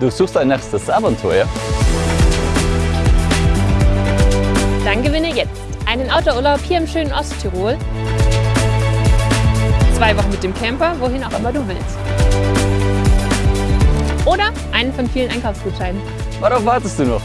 Du suchst ein nächstes Abenteuer? Dann gewinne jetzt einen Autourlaub hier im schönen Osttirol. Zwei Wochen mit dem Camper, wohin auch immer du willst. Oder einen von vielen Einkaufsgutscheinen. Worauf wartest du noch?